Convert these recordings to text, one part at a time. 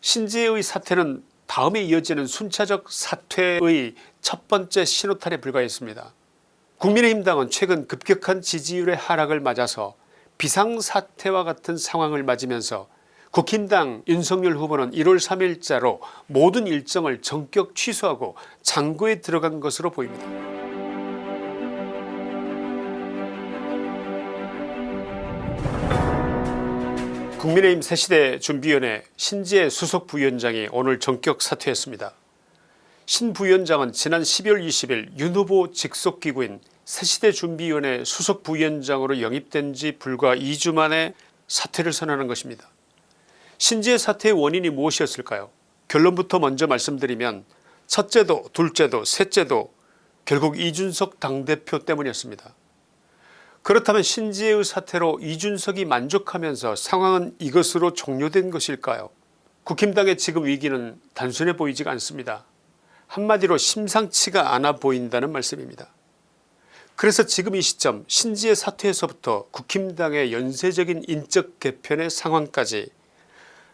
신지혜의 사퇴는 다음에 이어지는 순차적 사퇴의 첫 번째 신호탄에 불과했습니다. 국민의힘당은 최근 급격한 지지율의 하락을 맞아서 비상사태와 같은 상황을 맞으면서 국힘당 윤석열 후보는 1월 3일자로 모든 일정을 전격 취소하고 장고에 들어간 것으로 보입니다. 국민의힘 새시대 준비위원회 신지혜 수석부위원장이 오늘 전격 사퇴했습니다. 신 부위원장은 지난 12월 20일 윤 후보 직속기구인 새시대 준비위원회 수석부위원장으로 영입된 지 불과 2주 만에 사퇴를 선언한 것입니다. 신지혜 사퇴의 원인이 무엇이었을까요 결론부터 먼저 말씀드리면 첫째도 둘째도 셋째도 결국 이준석 당대표 때문이었습니다. 그렇다면 신지혜의 사태로 이준석이 만족하면서 상황은 이것으로 종료된 것일까요 국힘당의 지금 위기는 단순해 보이지가 않습니다. 한마디로 심상치가 않아 보인다는 말씀입니다. 그래서 지금 이 시점 신지혜 사퇴에서부터 국힘당의 연쇄적인 인적 개편의 상황까지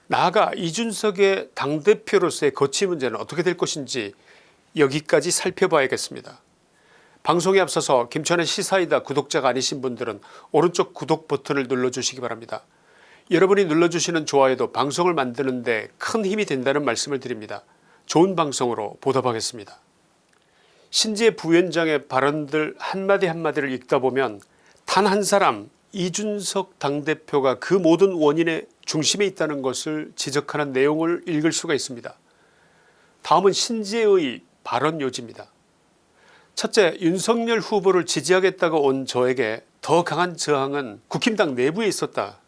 나아가 이준석의 당대표로서의 거취 문제는 어떻게 될 것인지 여기까지 살펴봐야겠습니다. 방송에 앞서서 김천의 시사이다 구독자가 아니신 분들은 오른쪽 구독 버튼을 눌러주시기 바랍니다. 여러분이 눌러주시는 좋아요도 방송을 만드는 데 큰 힘이 된다는 말씀을 드립니다. 좋은 방송으로 보답하겠습니다. 신재 부위원장의 발언들 한마디 한마디를 읽다 보면 단 한 사람 이준석 당대표가 그 모든 원인의 중심에 있다는 것을 지적하는 내용을 읽을 수가 있습니다. 다음은 신재의 발언 요지입니다. 첫째 윤석열 후보를 지지하겠다고 온 저에게 더 강한 저항은 국힘당 내부에 있었다.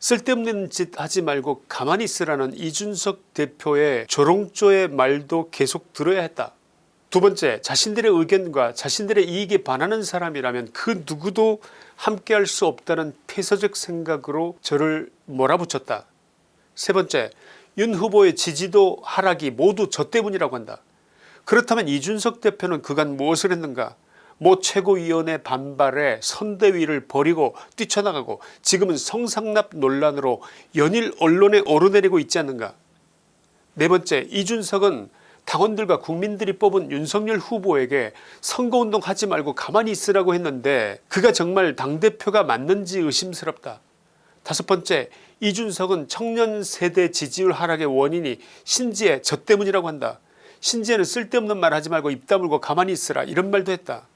쓸데없는 짓 하지 말고 가만히 있으라는 이준석 대표의 조롱조의 말도 계속 들어야 했다. 두 번째 자신들의 의견과 자신들의 이익에 반하는 사람이라면 그 누구도 함께할 수 없다는 폐쇄적 생각으로 저를 몰아붙였다. 세 번째 윤 후보의 지지도 하락이 모두 저 때문이라고 한다. 그렇다면 이준석 대표는 그간 무엇을 했는가 모 최고위원회 반발에 선대위를 버리고 뛰쳐나가고 지금은 성상납 논란으로 연일 언론에 오르내리고 있지 않는가 네 번째 이준석은 당원들과 국민들이 뽑은 윤석열 후보에게 선거운동 하지 말고 가만히 있으라고 했는데 그가 정말 당대표가 맞는지 의심스럽다. 다섯 번째 이준석은 청년 세대 지지율 하락의 원인이 신지의 저 때문이라고 한다. 신지혜는 쓸데없는 말 하지 말고 입 다물고 가만히 있으라 이런 말도 했다.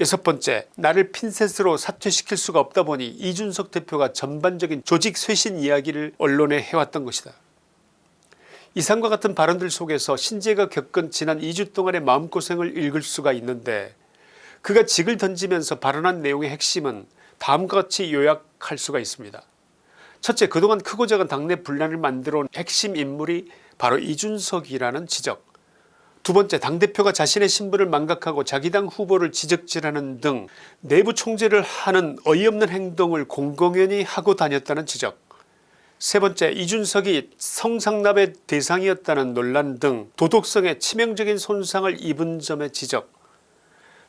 여섯 번째 나를 핀셋으로 사퇴시킬 수가 없다 보니 이준석 대표가 전반적인 조직 쇄신 이야기를 언론에 해왔던 것이다. 이상과 같은 발언들 속에서 신재가 겪은 지난 2주 동안의 마음고생을 읽을 수가 있는데 그가 직을 던지면서 발언한 내용의 핵심은 다음과 같이 요약할 수가 있습니다. 첫째 그동안 크고 작은 당내 분란을 만들어 온 핵심 인물이 바로 이준석이라는 지적. 두 번째 당대표가 자신의 신분을 망각하고 자기 당 후보를 지적질하는 등 내부 총재를 하는 어이없는 행동을 공공연히 하고 다녔다는 지적. 세 번째 이준석이 성상납의 대상이었다는 논란 등 도덕성에 치명적인 손상을 입은 점의 지적.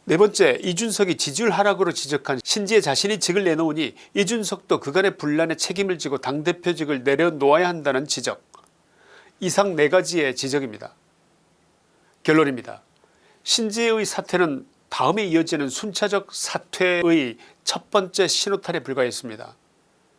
네 번째 이준석이 지지율 하락으로 지적한 신지의 자신이 직을 내놓으니 이준석도 그간의 분란에 책임을 지고 당대표직을 내려놓아야 한다는 지적 이상 네가지의 지적입니다. 결론입니다. 신지의 사퇴는 다음에 이어지는 순차적 사퇴의 첫 번째 신호탄에 불과했습니다.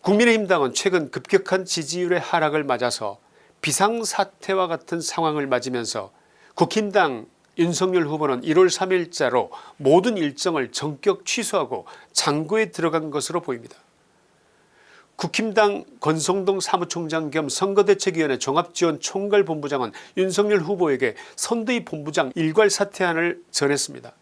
국민의힘당은 최근 급격한 지지율의 하락을 맞아서 비상사태와 같은 상황을 맞으면서 국힘당 윤석열 후보는 1월 3일자로 모든 일정을 전격 취소하고 장고에 들어간 것으로 보입니다. 국힘당 권성동 사무총장 겸 선거대책위원회 종합지원 총괄본부장은 윤석열 후보에게 선대위 본부장 일괄 사퇴안을 전했습니다.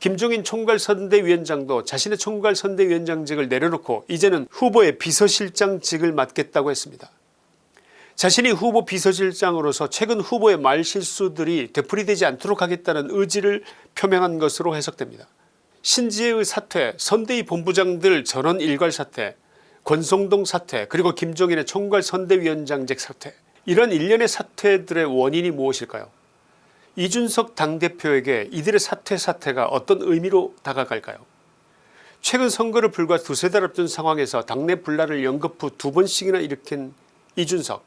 김종인 총괄선대위원장도 자신의 총괄선대위원장직을 내려놓고 이제는 후보의 비서실장직을 맡겠다고 했습니다. 자신이 후보 비서실장으로서 최근 후보의 말실수들이 되풀이되지 않도록 하겠다는 의지를 표명한 것으로 해석됩니다. 신지혜의 사퇴 선대위 본부장들 전원 일괄 사퇴 권성동 사퇴 그리고 김종인의 총괄 선대위원장직 사퇴 이런 일련의 사퇴들의 원인이 무엇일까요? 이준석 당대표에게 이들의 사퇴 사태가 어떤 의미로 다가갈까요? 최근 선거를 불과 두세 달 앞둔 상황에서 당내 분란을 연거푸 두 번씩이나 일으킨 이준석.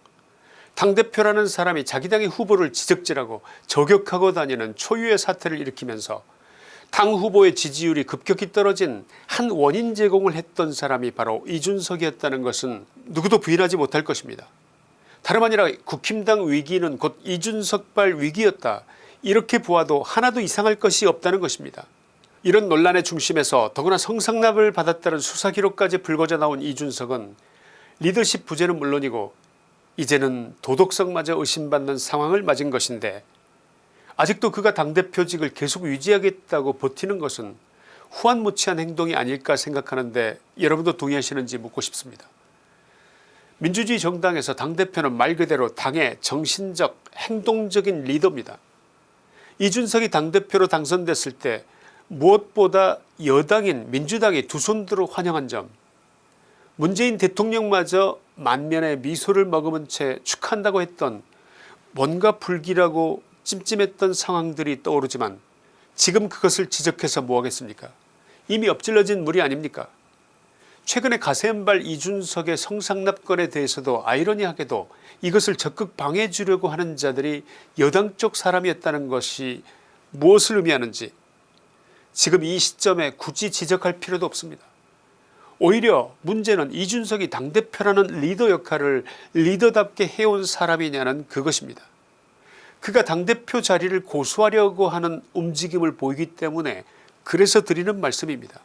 당대표라는 사람이 자기 당의 후보를 지적질하고 저격하고 다니는 초유의 사태를 일으키면서 당 후보의 지지율이 급격히 떨어진 한 원인 제공을 했던 사람이 바로 이준석이었다는 것은 누구도 부인하지 못할 것입니다. 다름 아니라 국힘당 위기는 곧 이준석발 위기였다 이렇게 보아도 하나도 이상할 것이 없다는 것입니다. 이런 논란의 중심에서 더구나 성상납을 받았다는 수사기록까지 불거져 나온 이준석은 리더십 부재는 물론이고 이제는 도덕성마저 의심받는 상황을 맞은 것인데 아직도 그가 당대표직을 계속 유지하겠다고 버티는 것은 후한무치한 행동이 아닐까 생각하는데 여러분도 동의하시는지 묻고 싶습니다. 민주주의 정당에서 당대표는 말 그대로 당의 정신적 행동적인 리더입니다. 이준석이 당대표로 당선됐을 때 무엇보다 여당인 민주당이 두 손들어 환영한 점 문재인 대통령마저 만면에 미소를 머금은 채 축하한다고 했던 뭔가 불길하고 찜찜했던 상황들이 떠오르지만 지금 그것을 지적해서 뭐하겠습니까 이미 엎질러진 물이 아닙니까 최근에 가세연발 이준석의 성상납건에 대해서도 아이러니하게도 이것을 적극 방해해 주려고 하는 자들이 여당 쪽 사람이었다는 것이 무엇을 의미하는지 지금 이 시점에 굳이 지적할 필요도 없습니다. 오히려 문제는 이준석이 당대표라는 리더 역할을 리더답게 해온 사람이냐는 그것입니다. 그가 당대표 자리를 고수하려고 하는 움직임을 보이기 때문에 그래서 드리는 말씀입니다.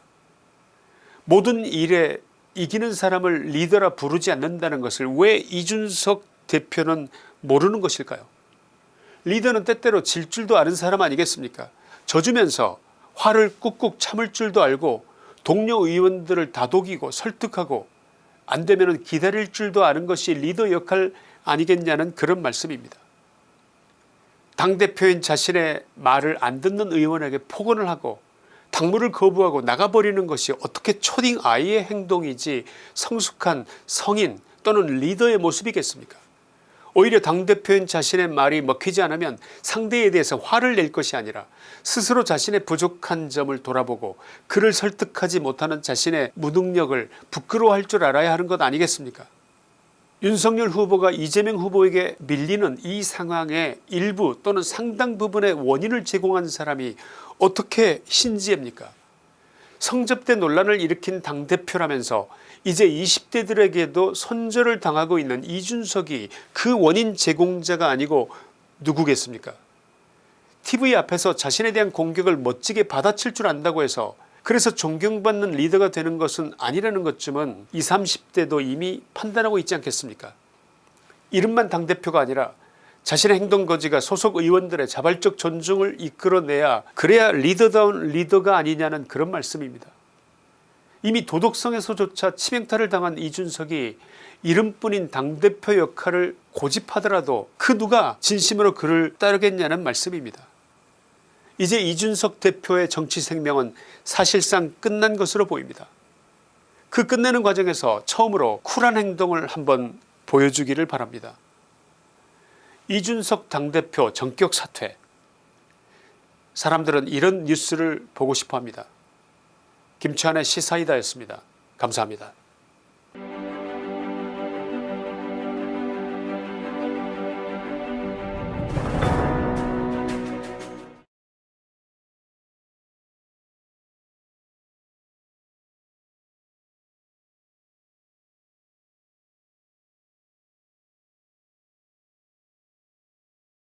모든 일에 이기는 사람을 리더라 부르지 않는다는 것을 왜 이준석 대표는 모르는 것일까요 리더는 때때로 질 줄도 아는 사람 아니겠습니까 져주면서 화를 꾹꾹 참을 줄도 알고 동료 의원들을 다독이고 설득하고 안되면 기다릴 줄도 아는 것이 리더 역할 아니겠냐는 그런 말씀입니다. 당대표인 자신의 말을 안 듣는 의원에게 폭언을 하고 당무를 거부하고 나가버리는 것이 어떻게 초딩 아이의 행동이지 성숙한 성인 또는 리더의 모습이겠습니까? 오히려 당대표인 자신의 말이 먹히지 않으면 상대에 대해서 화를 낼 것이 아니라 스스로 자신의 부족한 점을 돌아보고 그를 설득하지 못하는 자신의 무능력을 부끄러워할 줄 알아야 하는 것 아니겠습니까 윤석열 후보가 이재명 후보에게 밀리는 이 상황의 일부 또는 상당 부분의 원인을 제공한 사람이 어떻게 신지혜입니까? 성접대 논란을 일으킨 당대표라면서 이제 20대들에게도 손절을 당하고 있는 이준석이 그 원인 제공자가 아니고 누구겠습니까? tv 앞에서 자신에 대한 공격을 멋지게 받아칠 줄 안다고 해서 그래서 존경받는 리더가 되는 것은 아니라는 것쯤은 20, 30대도 이미 판단하고 있지 않겠습니까 이름만 당대표가 아니라 자신의 행동거지가 소속 의원들의 자발적 존중을 이끌어내야 그래야 리더다운 리더가 아니냐는 그런 말씀입니다. 이미 도덕성에서조차 치명타를 당한 이준석이 이름뿐인 당대표 역할을 고집하더라도 그 누가 진심으로 그를 따르겠냐는 말씀입니다. 이제 이준석 대표의 정치 생명은 사실상 끝난 것으로 보입니다. 그 끝내는 과정에서 처음으로 쿨한 행동을 한번 보여주기를 바랍니다. 이준석 당대표 전격 사퇴 사람들은 이런 뉴스를 보고 싶어합니다. 김치환의 시사이다였습니다. 감사합니다.